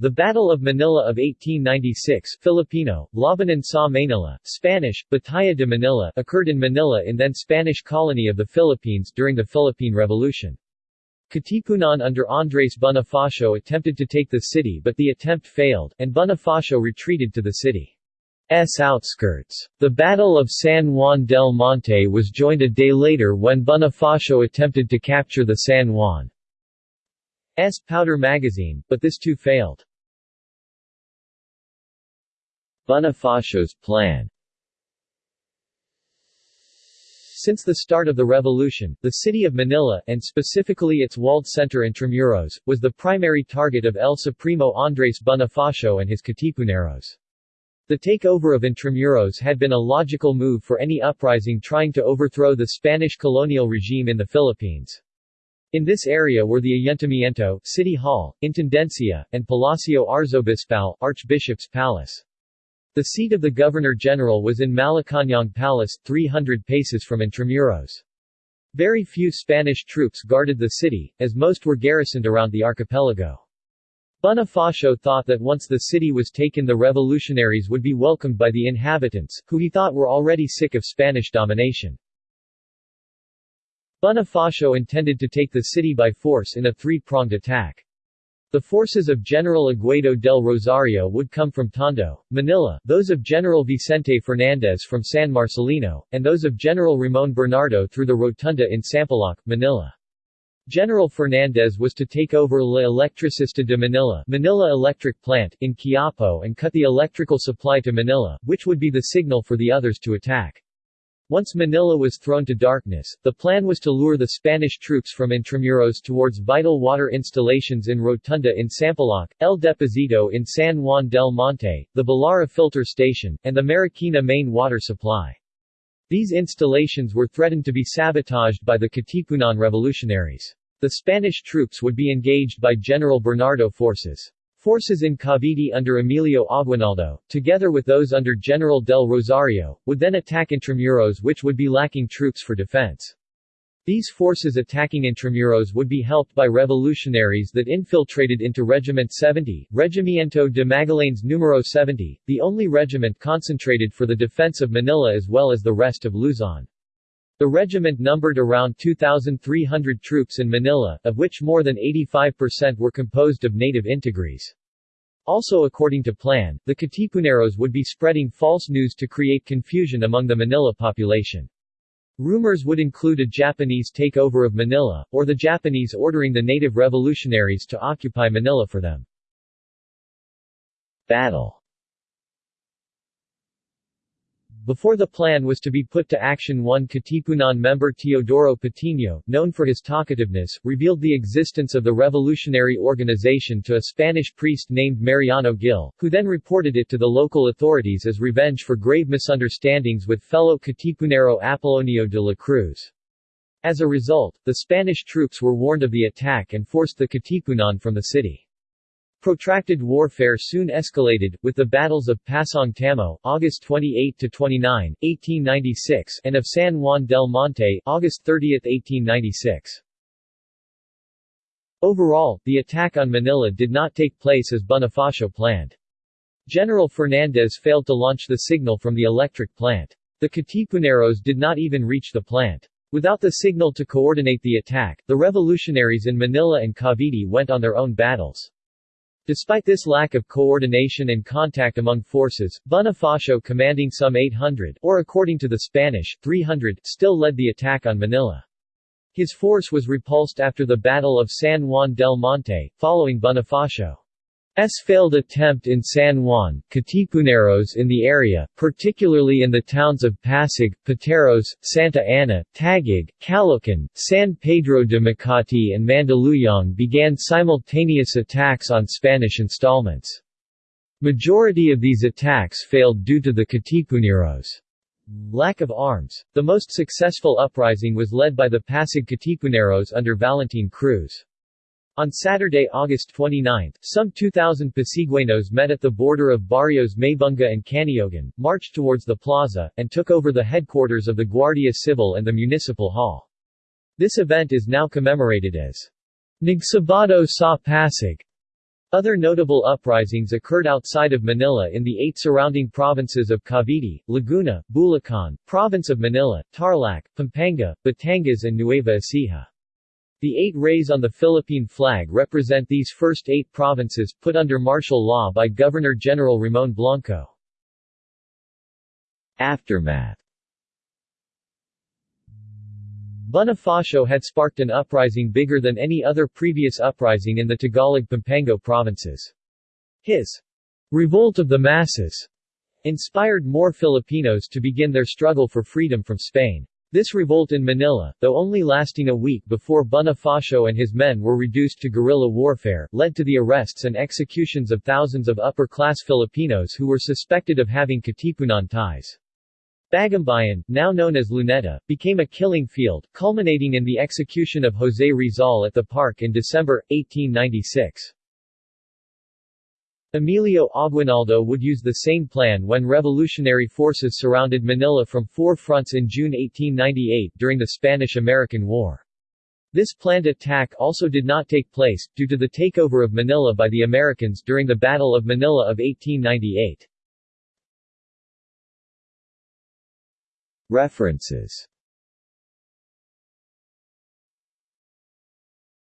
The Battle of Manila of 1896 Filipino, Labanan sa Manila, Spanish, Batalla de Manila occurred in Manila in then Spanish colony of the Philippines during the Philippine Revolution. Katipunan under Andres Bonifacio attempted to take the city but the attempt failed, and Bonifacio retreated to the city's outskirts. The Battle of San Juan del Monte was joined a day later when Bonifacio attempted to capture the San Juan S. powder magazine, but this too failed. Bonifacio's plan Since the start of the revolution, the city of Manila, and specifically its walled center Intramuros, was the primary target of El Supremo Andres Bonifacio and his Katipuneros. The takeover of Intramuros had been a logical move for any uprising trying to overthrow the Spanish colonial regime in the Philippines. In this area were the Ayuntamiento, City Hall, Intendencia, and Palacio Arzobispal, Archbishop's Palace. The seat of the Governor-General was in Malacañang Palace, 300 paces from Intramuros. Very few Spanish troops guarded the city, as most were garrisoned around the archipelago. Bonifacio thought that once the city was taken the revolutionaries would be welcomed by the inhabitants, who he thought were already sick of Spanish domination. Bonifacio intended to take the city by force in a three-pronged attack. The forces of General Aguedo del Rosario would come from Tondo, Manila, those of General Vicente Fernandez from San Marcelino, and those of General Ramon Bernardo through the Rotunda in Sampaloc, Manila. General Fernandez was to take over La Electricista de Manila Manila Electric Plant in Quiapo and cut the electrical supply to Manila, which would be the signal for the others to attack. Once Manila was thrown to darkness, the plan was to lure the Spanish troops from Intramuros towards vital water installations in Rotunda in Sampaloc, El Deposito in San Juan del Monte, the Balara filter station, and the Marikina main water supply. These installations were threatened to be sabotaged by the Katipunan revolutionaries. The Spanish troops would be engaged by General Bernardo forces. Forces in Cavite under Emilio Aguinaldo, together with those under General del Rosario, would then attack Intramuros which would be lacking troops for defense. These forces attacking Intramuros would be helped by revolutionaries that infiltrated into Regiment 70, Regimiento de Magallanes Numero 70, the only regiment concentrated for the defense of Manila as well as the rest of Luzon. The regiment numbered around 2,300 troops in Manila, of which more than 85% were composed of native integris. Also according to plan, the Katipuneros would be spreading false news to create confusion among the Manila population. Rumors would include a Japanese takeover of Manila, or the Japanese ordering the native revolutionaries to occupy Manila for them. Battle before the plan was to be put to action one Katipunan member Teodoro Patino, known for his talkativeness, revealed the existence of the revolutionary organization to a Spanish priest named Mariano Gil, who then reported it to the local authorities as revenge for grave misunderstandings with fellow Katipunero Apolonio de la Cruz. As a result, the Spanish troops were warned of the attack and forced the Katipunan from the city. Protracted warfare soon escalated, with the battles of Pasong Tamo, August 28–29, 1896, and of San Juan del Monte, August 30, 1896. Overall, the attack on Manila did not take place as Bonifacio planned. General Fernandez failed to launch the signal from the electric plant. The Katipuneros did not even reach the plant. Without the signal to coordinate the attack, the revolutionaries in Manila and Cavite went on their own battles. Despite this lack of coordination and contact among forces, Bonifacio commanding some 800, or according to the Spanish, 300, still led the attack on Manila. His force was repulsed after the Battle of San Juan del Monte, following Bonifacio. S. failed attempt in San Juan, Katipuneros in the area, particularly in the towns of Pasig, Pateros, Santa Ana, Taguig, Caloocan, San Pedro de Makati and Mandaluyong began simultaneous attacks on Spanish installments. Majority of these attacks failed due to the Katipuneros' lack of arms. The most successful uprising was led by the Pasig Katipuneros under Valentin Cruz. On Saturday, August 29, some 2,000 Pasigueños met at the border of barrios Maybunga and Caniogan, marched towards the plaza, and took over the headquarters of the Guardia Civil and the Municipal Hall. This event is now commemorated as Nagsabado sa Pasig, Other notable uprisings occurred outside of Manila in the eight surrounding provinces of Cavite, Laguna, Bulacan, Province of Manila, Tarlac, Pampanga, Batangas and Nueva Ecija. The eight rays on the Philippine flag represent these first eight provinces, put under martial law by Governor-General Ramon Blanco. Aftermath Bonifacio had sparked an uprising bigger than any other previous uprising in the Tagalog-Pampango provinces. His revolt of the masses inspired more Filipinos to begin their struggle for freedom from Spain. This revolt in Manila, though only lasting a week before Bonifacio and his men were reduced to guerrilla warfare, led to the arrests and executions of thousands of upper-class Filipinos who were suspected of having Katipunan ties. Bagumbayan, now known as Luneta, became a killing field, culminating in the execution of José Rizal at the park in December, 1896. Emilio Aguinaldo would use the same plan when revolutionary forces surrounded Manila from four fronts in June 1898 during the Spanish-American War. This planned attack also did not take place, due to the takeover of Manila by the Americans during the Battle of Manila of 1898. References